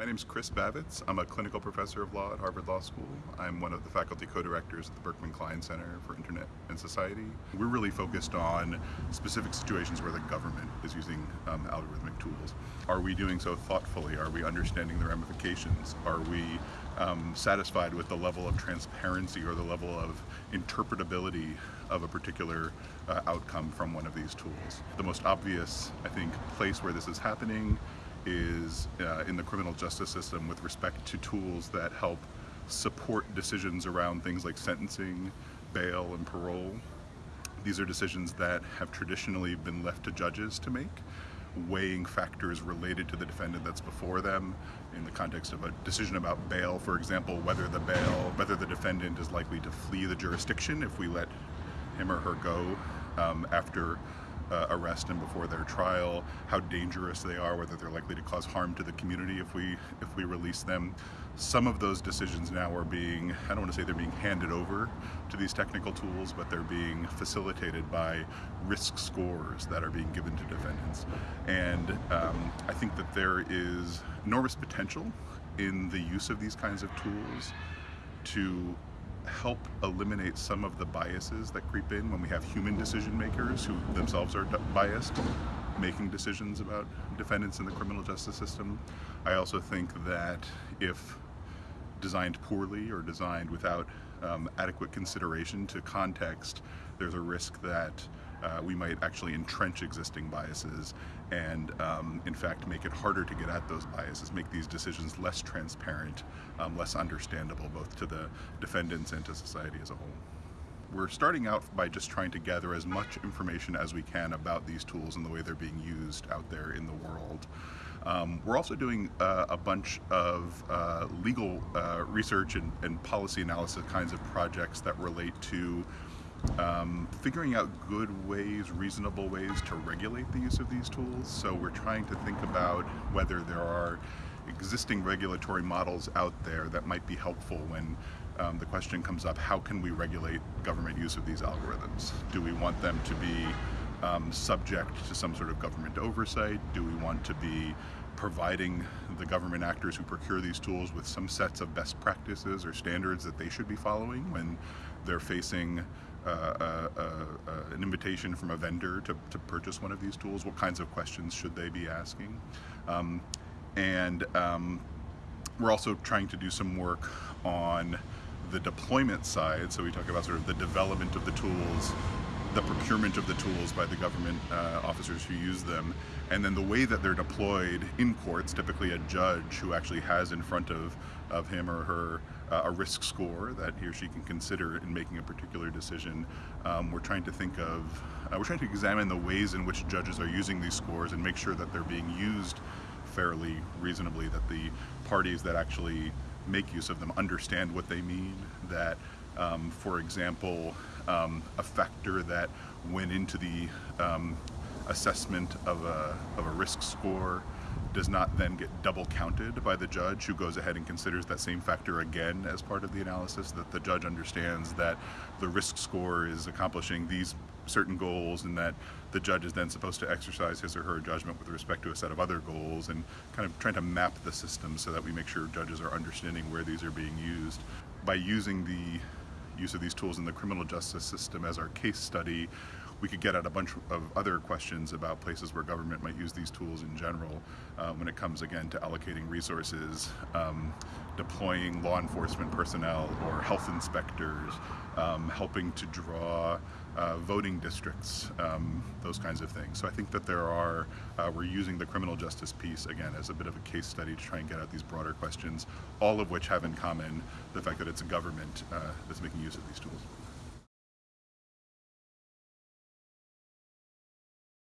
My name is Chris Bavitz. I'm a clinical professor of law at Harvard Law School. I'm one of the faculty co-directors at the Berkman Klein Center for Internet and Society. We're really focused on specific situations where the government is using um, algorithmic tools. Are we doing so thoughtfully? Are we understanding the ramifications? Are we um, satisfied with the level of transparency or the level of interpretability of a particular uh, outcome from one of these tools? The most obvious, I think, place where this is happening is uh, in the criminal justice system with respect to tools that help support decisions around things like sentencing, bail, and parole. These are decisions that have traditionally been left to judges to make, weighing factors related to the defendant that's before them in the context of a decision about bail, for example, whether the bail, whether the defendant is likely to flee the jurisdiction if we let him or her go um, after uh, arrest and before their trial, how dangerous they are, whether they're likely to cause harm to the community if we if we release them. Some of those decisions now are being, I don't want to say they're being handed over to these technical tools, but they're being facilitated by risk scores that are being given to defendants. And um, I think that there is enormous potential in the use of these kinds of tools to help eliminate some of the biases that creep in when we have human decision makers who themselves are biased making decisions about defendants in the criminal justice system. I also think that if designed poorly or designed without um, adequate consideration to context, there's a risk that uh, we might actually entrench existing biases and um, in fact make it harder to get at those biases, make these decisions less transparent, um, less understandable both to the defendants and to society as a whole. We're starting out by just trying to gather as much information as we can about these tools and the way they're being used out there in the world. Um, we're also doing uh, a bunch of uh, legal uh, research and, and, policy analysis kinds of projects that relate to um, figuring out good ways, reasonable ways to regulate the use of these tools. So we're trying to think about whether there are existing regulatory models out there that might be helpful when um, the question comes up, how can we regulate government use of these algorithms? Do we want them to be um, subject to some sort of government oversight? Do we want to be providing the government actors who procure these tools with some sets of best practices or standards that they should be following when they're facing an invitation from a vendor to, to purchase one of these tools? What kinds of questions should they be asking? Um, and um, we're also trying to do some work on the deployment side. So we talk about sort of the development of the tools, the procurement of the tools by the government uh, officers who use them, and then the way that they're deployed in courts, typically a judge who actually has in front of, of him or her uh, a risk score that he or she can consider in making a particular decision. Um, we're trying to think of, uh, we're trying to examine the ways in which judges are using these scores and make sure that they're being used fairly, reasonably, that the parties that actually make use of them understand what they mean, that, um, for example, um, a factor that went into the um, assessment of a, of a risk score does not then get double counted by the judge who goes ahead and considers that same factor again as part of the analysis, that the judge understands that the risk score is accomplishing these certain goals and that the judge is then supposed to exercise his or her judgment with respect to a set of other goals and kind of trying to map the system so that we make sure judges are understanding where these are being used. By using the use of these tools in the criminal justice system as our case study, we could get at a bunch of other questions about places where government might use these tools in general uh, when it comes again to allocating resources, um, deploying law enforcement personnel or health inspectors, um, helping to draw uh, voting districts, um, those kinds of things. So I think that there are, uh, we're using the criminal justice piece again as a bit of a case study to try and get at these broader questions, all of which have in common the fact that it's a government uh, that's making use of these tools.